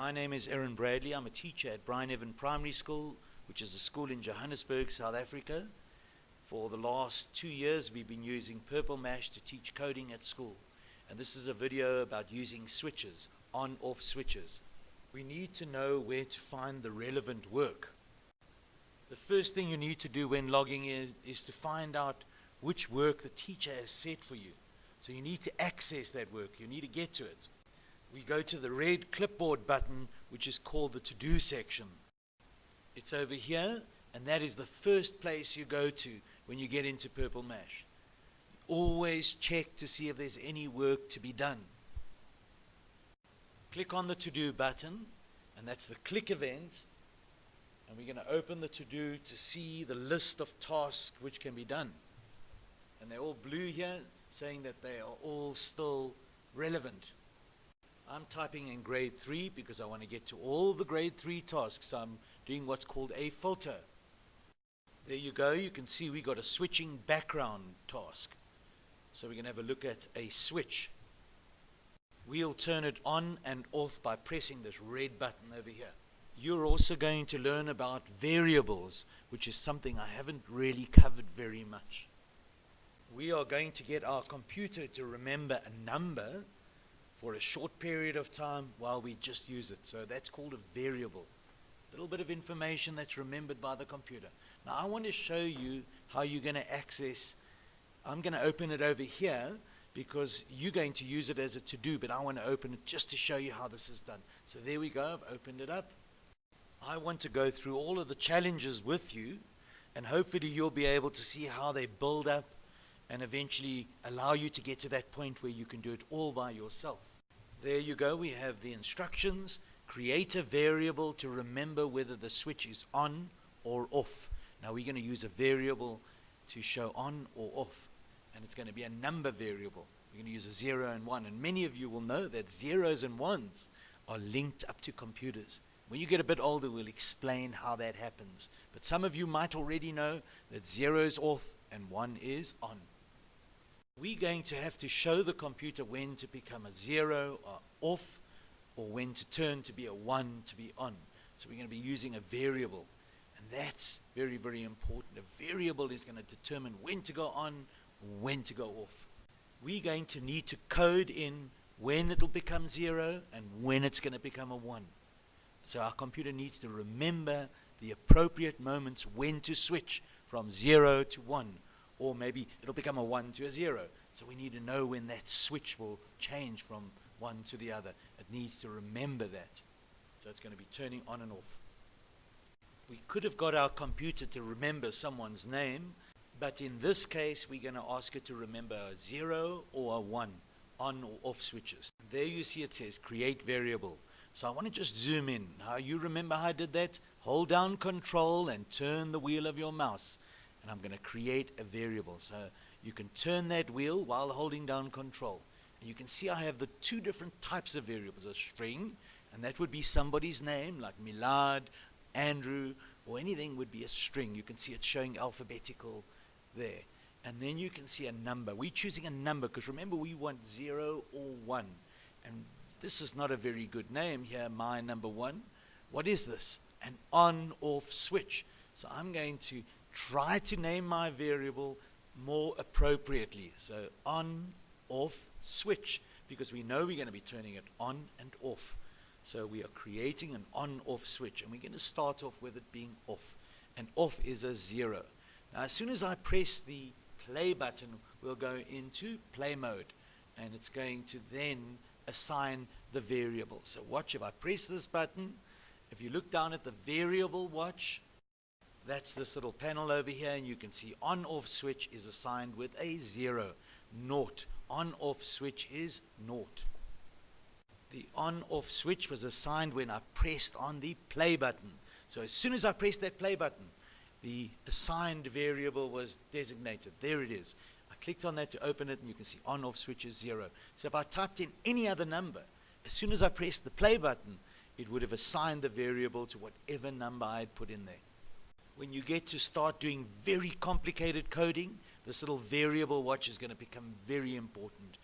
My name is Aaron Bradley. I'm a teacher at Bryneven Primary School, which is a school in Johannesburg, South Africa. For the last two years, we've been using Purple Mash to teach coding at school. And this is a video about using switches, on-off switches. We need to know where to find the relevant work. The first thing you need to do when logging in is to find out which work the teacher has set for you. So you need to access that work. You need to get to it. We go to the red clipboard button, which is called the to-do section. It's over here, and that is the first place you go to when you get into Purple Mash. Always check to see if there's any work to be done. Click on the to-do button, and that's the click event, and we're going to open the to-do to see the list of tasks which can be done. And they're all blue here, saying that they are all still relevant. I'm typing in grade 3 because I want to get to all the grade 3 tasks. I'm doing what's called a filter. There you go. You can see we got a switching background task. So we're going to have a look at a switch. We'll turn it on and off by pressing this red button over here. You're also going to learn about variables, which is something I haven't really covered very much we are going to get our computer to remember a number for a short period of time while we just use it. So that's called a variable. A little bit of information that's remembered by the computer. Now I want to show you how you're going to access, I'm going to open it over here because you're going to use it as a to-do, but I want to open it just to show you how this is done. So there we go, I've opened it up. I want to go through all of the challenges with you, and hopefully you'll be able to see how they build up and eventually allow you to get to that point where you can do it all by yourself. There you go. We have the instructions. Create a variable to remember whether the switch is on or off. Now we're going to use a variable to show on or off. And it's going to be a number variable. We're going to use a 0 and 1. And many of you will know that zeros and ones are linked up to computers. When you get a bit older, we'll explain how that happens. But some of you might already know that 0 is off and 1 is on we're going to have to show the computer when to become a zero or off or when to turn to be a one to be on. So we're going to be using a variable. And that's very, very important. A variable is going to determine when to go on, when to go off. We're going to need to code in when it'll become zero and when it's going to become a one. So our computer needs to remember the appropriate moments when to switch from zero to one or maybe it'll become a 1 to a 0. So we need to know when that switch will change from one to the other. It needs to remember that. So it's going to be turning on and off. We could have got our computer to remember someone's name, but in this case, we're going to ask it to remember a 0 or a 1 on or off switches. There you see it says create variable. So I want to just zoom in. How you remember how I did that? Hold down control and turn the wheel of your mouse and I'm going to create a variable. So you can turn that wheel while holding down control. And you can see I have the two different types of variables, a string, and that would be somebody's name, like Milad, Andrew, or anything would be a string. You can see it showing alphabetical there. And then you can see a number. We're choosing a number because remember we want 0 or 1. And this is not a very good name here, my number 1. What is this? An on-off switch. So I'm going to try to name my variable more appropriately. So on, off, switch, because we know we're going to be turning it on and off. So we are creating an on-off switch, and we're going to start off with it being off. And off is a zero. Now, as soon as I press the play button, we'll go into play mode, and it's going to then assign the variable. So watch, if I press this button, if you look down at the variable watch, that's this little panel over here, and you can see on-off switch is assigned with a zero, naught. On-off switch is naught. The on-off switch was assigned when I pressed on the play button. So as soon as I pressed that play button, the assigned variable was designated. There it is. I clicked on that to open it, and you can see on-off switch is zero. So if I typed in any other number, as soon as I pressed the play button, it would have assigned the variable to whatever number I had put in there when you get to start doing very complicated coding, this little variable watch is going to become very important.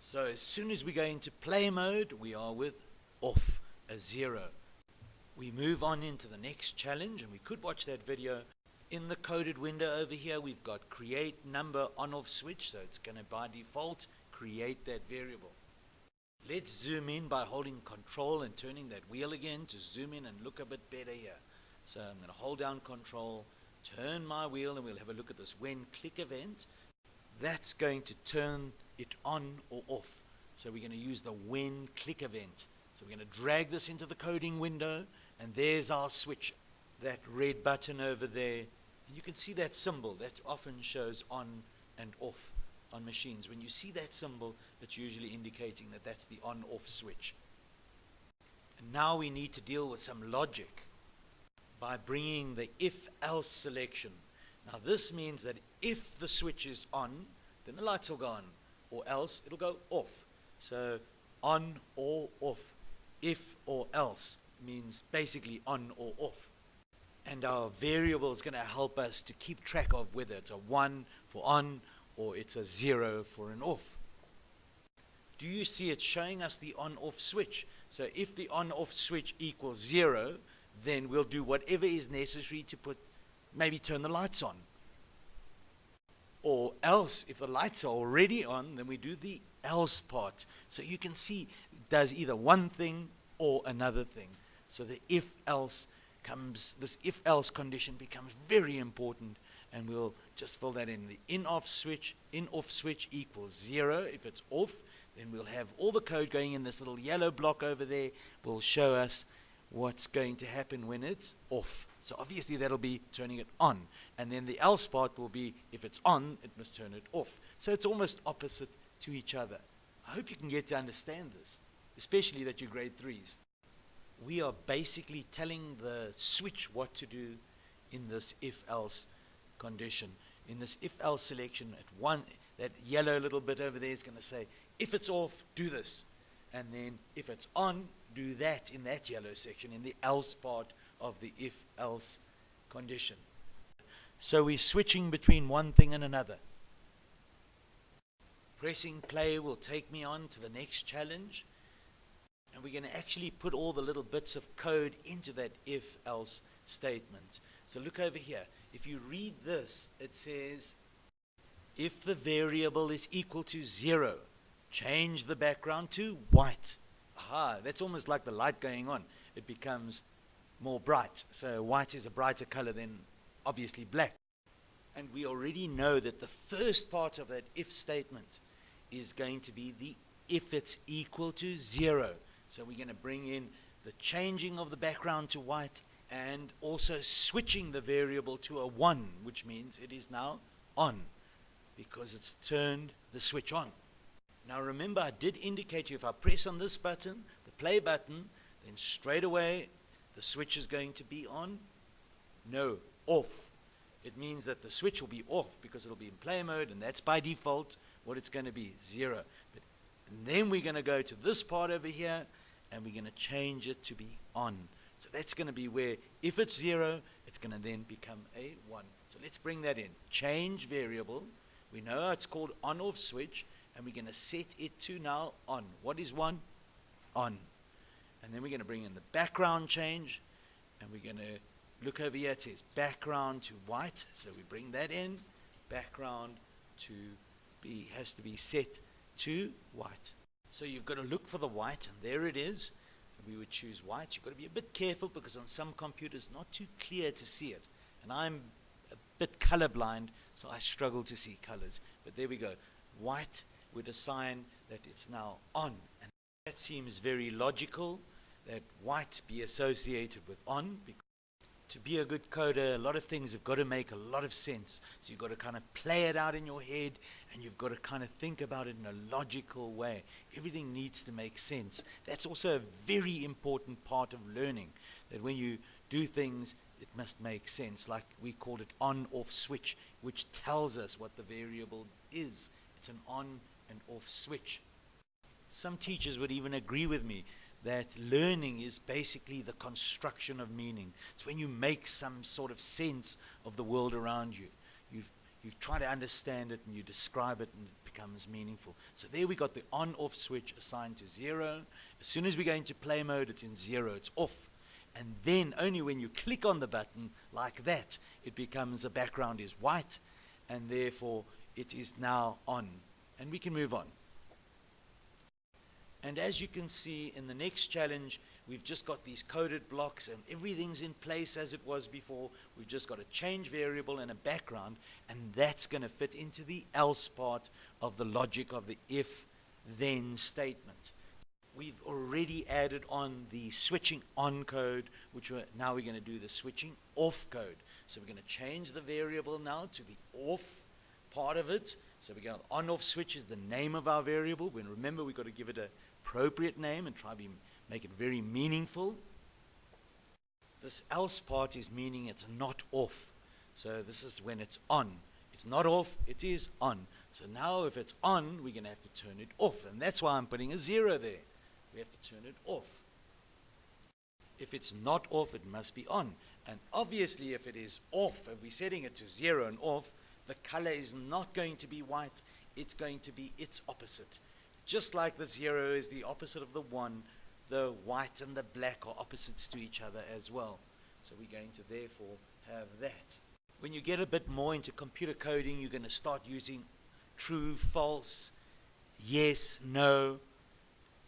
So as soon as we go into play mode, we are with off. a zero. We move on into the next challenge, and we could watch that video. In the coded window over here, we've got create number on off switch, so it's going to by default create that variable. Let's zoom in by holding control and turning that wheel again to zoom in and look a bit better here. So I'm going to hold down control, turn my wheel, and we'll have a look at this when click event. That's going to turn it on or off. So we're going to use the when click event. So we're going to drag this into the coding window, and there's our switch, that red button over there. And you can see that symbol that often shows on and off on machines. When you see that symbol, it's usually indicating that that's the on-off switch. And now we need to deal with some logic by bringing the if-else selection. Now this means that if the switch is on, then the lights will go on, or else it'll go off. So on or off, if or else means basically on or off. And our variable is going to help us to keep track of whether it's a 1 for on or it's a 0 for an off. Do you see it showing us the on-off switch? So if the on-off switch equals 0, then we'll do whatever is necessary to put, maybe turn the lights on. Or else, if the lights are already on, then we do the else part. So you can see it does either one thing or another thing. So the if else comes, this if else condition becomes very important and we'll just fill that in. The in off switch, in off switch equals zero. If it's off, then we'll have all the code going in this little yellow block over there will show us what's going to happen when it's off. So obviously that'll be turning it on. And then the else part will be if it's on, it must turn it off. So it's almost opposite to each other. I hope you can get to understand this, especially that you're grade threes. We are basically telling the switch what to do in this if-else condition. In this if-else selection, at one, that yellow little bit over there is going to say, if it's off, do this. And then if it's on, do that in that yellow section, in the else part of the if-else condition. So we're switching between one thing and another. Pressing play will take me on to the next challenge. And we're going to actually put all the little bits of code into that if-else statement. So look over here. If you read this, it says, if the variable is equal to zero, change the background to white. Aha, that's almost like the light going on. It becomes more bright. So white is a brighter color than obviously black. And we already know that the first part of that if statement is going to be the if it's equal to zero. So we're going to bring in the changing of the background to white and also switching the variable to a 1, which means it is now on because it's turned the switch on. Now remember, I did indicate you if I press on this button, the play button, then straight away the switch is going to be on. No, off. It means that the switch will be off because it'll be in play mode, and that's by default what it's going to be, zero. But, and then we're going to go to this part over here, and we're going to change it to be on. So that's going to be where, if it's zero, it's going to then become a one. So let's bring that in. Change variable. We know it's called on-off switch, and we're going to set it to now on. What is one? On. And then we're going to bring in the background change, and we're going to look over here. It says background to white, so we bring that in. Background to be has to be set to white. So you've got to look for the white, and there it is we would choose white. You've got to be a bit careful because on some computers not too clear to see it. And I'm a bit colorblind, so I struggle to see colors. But there we go. White would sign that it's now on. And that seems very logical that white be associated with on because to be a good coder, a lot of things have got to make a lot of sense. So you've got to kind of play it out in your head and you've got to kind of think about it in a logical way. Everything needs to make sense. That's also a very important part of learning, that when you do things, it must make sense. Like we called it on off switch, which tells us what the variable is. It's an on and off switch. Some teachers would even agree with me that learning is basically the construction of meaning. It's when you make some sort of sense of the world around you. you you try to understand it and you describe it and it becomes meaningful. So there we got the on-off switch assigned to zero. As soon as we go into play mode, it's in zero, it's off. And then only when you click on the button like that, it becomes the background is white, and therefore it is now on. And we can move on. And as you can see in the next challenge, we've just got these coded blocks and everything's in place as it was before. We've just got a change variable and a background, and that's going to fit into the else part of the logic of the if-then statement. We've already added on the switching on code, which we're, now we're going to do the switching off code. So we're going to change the variable now to the off part of it. So we go on off switch is the name of our variable. When remember we've got to give it a appropriate name and try to make it very meaningful. This else part is meaning it's not off. So this is when it's on. It's not off, it is on. So now if it's on, we're going to have to turn it off. And that's why I'm putting a zero there. We have to turn it off. If it's not off, it must be on. And obviously if it is off, and we're setting it to zero and off, the color is not going to be white. It's going to be its opposite. Just like the zero is the opposite of the one, the white and the black are opposites to each other as well. So we're going to therefore have that. When you get a bit more into computer coding, you're going to start using true, false, yes, no,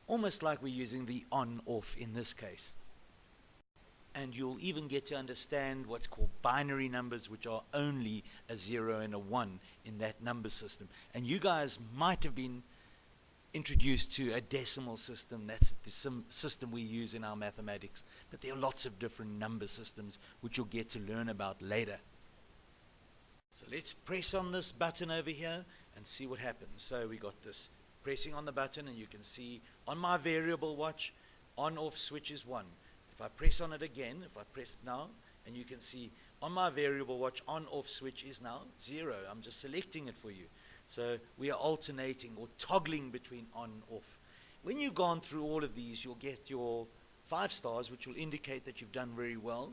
almost like we're using the on, off in this case. And you'll even get to understand what's called binary numbers, which are only a zero and a one in that number system. And you guys might have been introduced to a decimal system. That's the system we use in our mathematics. But there are lots of different number systems which you'll get to learn about later. So let's press on this button over here and see what happens. So we got this pressing on the button and you can see on my variable watch on off switch is 1. If I press on it again, if I press it now, and you can see on my variable watch on off switch is now 0. I'm just selecting it for you. So we are alternating or toggling between on and off. When you've gone through all of these, you'll get your five stars, which will indicate that you've done very well.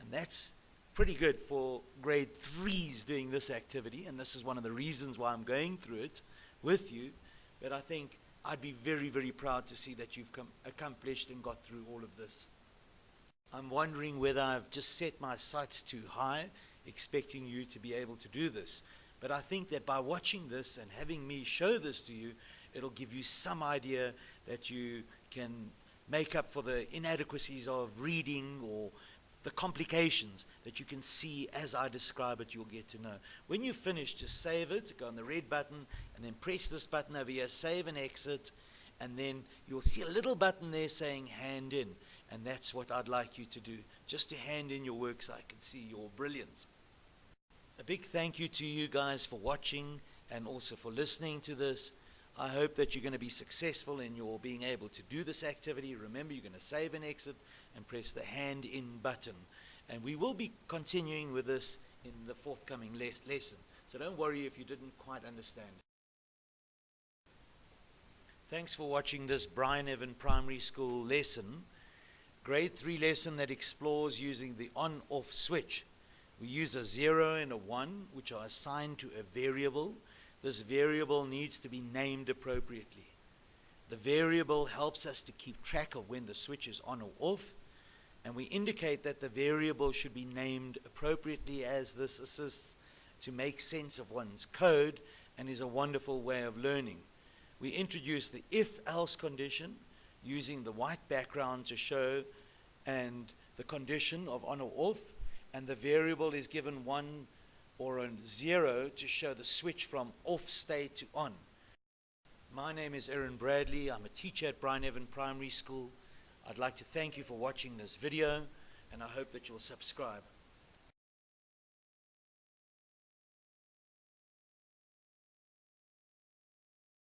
And that's pretty good for grade threes doing this activity. And this is one of the reasons why I'm going through it with you. But I think I'd be very, very proud to see that you've accomplished and got through all of this. I'm wondering whether I've just set my sights too high, expecting you to be able to do this. But I think that by watching this and having me show this to you, it'll give you some idea that you can make up for the inadequacies of reading or the complications that you can see as I describe it, you'll get to know. When you finish, just save it, go on the red button, and then press this button over here, save and exit, and then you'll see a little button there saying hand in. And that's what I'd like you to do, just to hand in your work so I can see your brilliance. A big thank you to you guys for watching and also for listening to this. I hope that you're going to be successful in your being able to do this activity. Remember, you're going to save and exit and press the hand in button. And we will be continuing with this in the forthcoming les lesson. So don't worry if you didn't quite understand. Thanks for watching this Bryneven Primary School lesson, grade 3 lesson that explores using the on-off switch. We use a 0 and a 1, which are assigned to a variable. This variable needs to be named appropriately. The variable helps us to keep track of when the switch is on or off, and we indicate that the variable should be named appropriately as this assists to make sense of one's code and is a wonderful way of learning. We introduce the if-else condition using the white background to show and the condition of on or off and the variable is given 1 or a 0 to show the switch from off state to on. My name is Erin Bradley. I'm a teacher at Bryneven Primary School. I'd like to thank you for watching this video and I hope that you'll subscribe.